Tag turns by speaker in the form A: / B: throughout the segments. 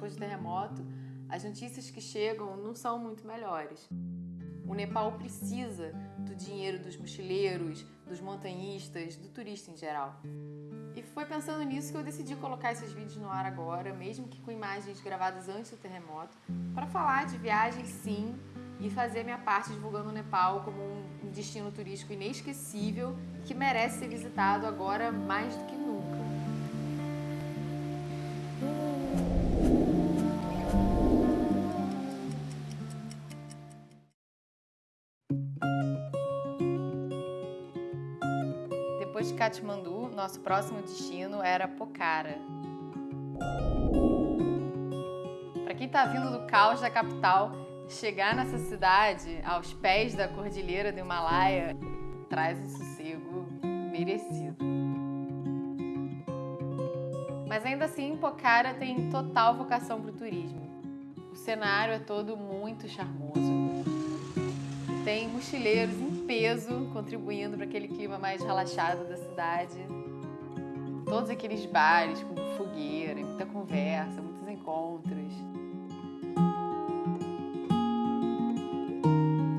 A: depois do terremoto, as notícias que chegam não são muito melhores. O Nepal precisa do dinheiro dos mochileiros, dos montanhistas, do turista em geral. E foi pensando nisso que eu decidi colocar esses vídeos no ar agora, mesmo que com imagens gravadas antes do terremoto, para falar de viagens sim e fazer minha parte divulgando o Nepal como um destino turístico inesquecível que merece ser visitado agora mais do que nunca. Depois de Katmandu, nosso próximo destino era Pokhara. Para quem está vindo do caos da capital, chegar nessa cidade, aos pés da cordilheira do Himalaia, traz um sossego merecido. Mas ainda assim, Pokhara tem total vocação para o turismo. O cenário é todo muito charmoso. Tem mochileiros peso contribuindo para aquele clima mais relaxado da cidade. Todos aqueles bares com fogueira, muita conversa, muitos encontros.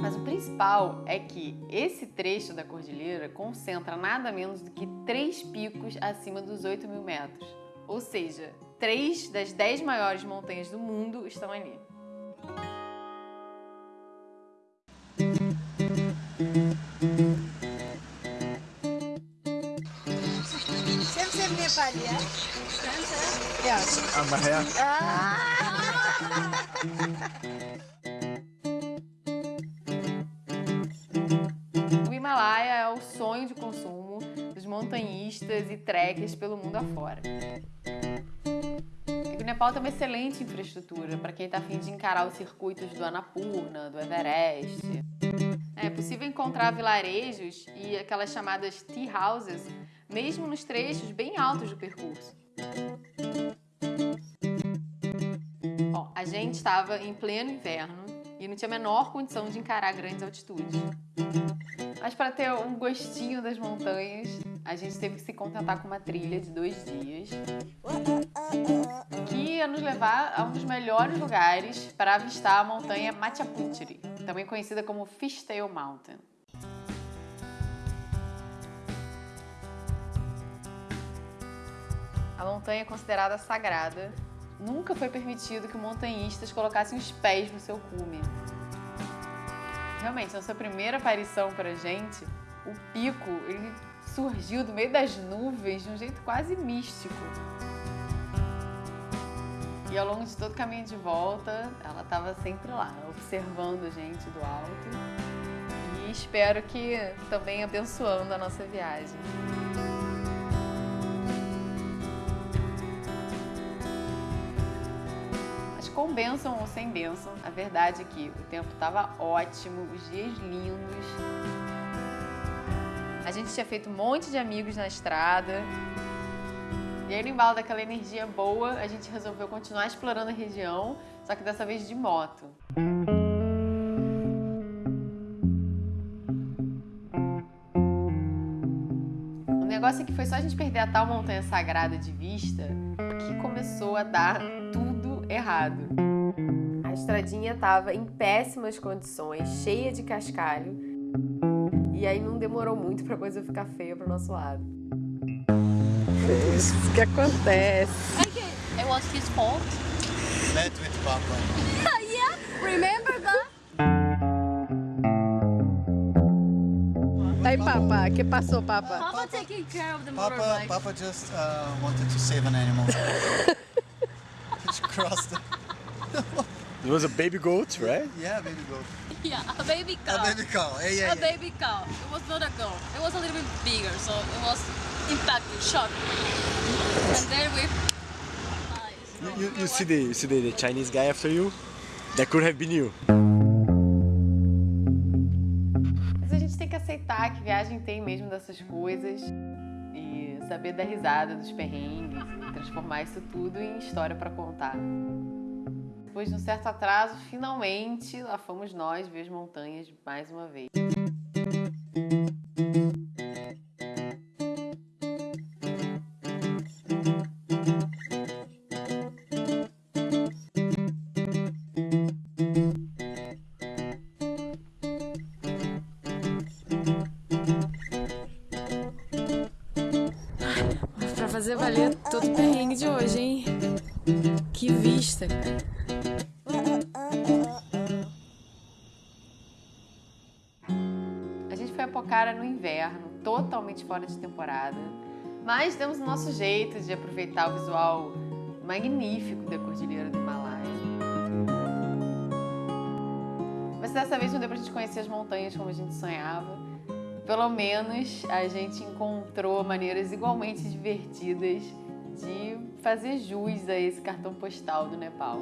A: Mas o principal é que esse trecho da cordilheira concentra nada menos do que três picos acima dos 8 mil metros. Ou seja, três das dez maiores montanhas do mundo estão ali. O Himalaia é o sonho de consumo dos montanhistas e trekkers pelo mundo afora. O Nepal tem uma excelente infraestrutura para quem está afim de encarar os circuitos do Annapurna, do Everest. É possível encontrar vilarejos e aquelas chamadas tea houses, mesmo nos trechos bem altos do percurso. A gente estava em pleno inverno e não tinha a menor condição de encarar grandes altitudes. Mas para ter um gostinho das montanhas, a gente teve que se contentar com uma trilha de dois dias que ia nos levar a um dos melhores lugares para avistar a montanha Machaputiri, também conhecida como Fishtail Mountain. A montanha é considerada sagrada. Nunca foi permitido que montanhistas colocassem os pés no seu cume. Realmente, na sua primeira aparição para a gente, o pico ele surgiu do meio das nuvens de um jeito quase místico. E ao longo de todo o caminho de volta, ela estava sempre lá, observando a gente do alto. E espero que também abençoando a nossa viagem. Com bênção ou sem bênção, a verdade é que o tempo estava ótimo, os dias lindos. A gente tinha feito um monte de amigos na estrada. E aí, no embalo daquela energia boa, a gente resolveu continuar explorando a região, só que dessa vez de moto. O negócio é que foi só a gente perder a tal montanha sagrada de vista que começou a dar tudo errado. A estradinha estava em péssimas condições, cheia de cascalho, e aí não demorou muito para a coisa ficar feia para o nosso lado. É isso que acontece.
B: Okay, it was his fault.
C: Met with Papa.
B: yeah, remember that?
A: Aí, Papa, que passou, Papa?
B: Papa taking care of the
C: Papa,
B: motorbike.
C: Papa just uh, wanted to save an animal. crossed the...
D: It was a baby goat, right?
C: Yeah, baby goat.
B: Yeah, a baby cow.
C: A baby cow. Yeah, yeah,
B: A
C: yeah.
B: baby cow. It was not a girl. It was a little bit bigger, so it was impacted, shocked. And then we.
D: You, you, you see the you see the, the Chinese guy after you? That could have been you.
A: Mas a gente tem que aceitar que viagem tem mesmo dessas coisas saber dar risada dos perrengues e transformar isso tudo em história para contar. Depois de um certo atraso, finalmente lá fomos nós ver as montanhas mais uma vez. Olha, todo perrengue de hoje, hein? Que vista, cara. A gente foi a Pocara no inverno, totalmente fora de temporada. Mas temos o nosso jeito de aproveitar o visual magnífico da Cordilheira do Himalaia. Mas dessa vez não deu pra gente conhecer as montanhas como a gente sonhava. Pelo menos a gente encontrou maneiras igualmente divertidas de fazer jus a esse cartão postal do Nepal.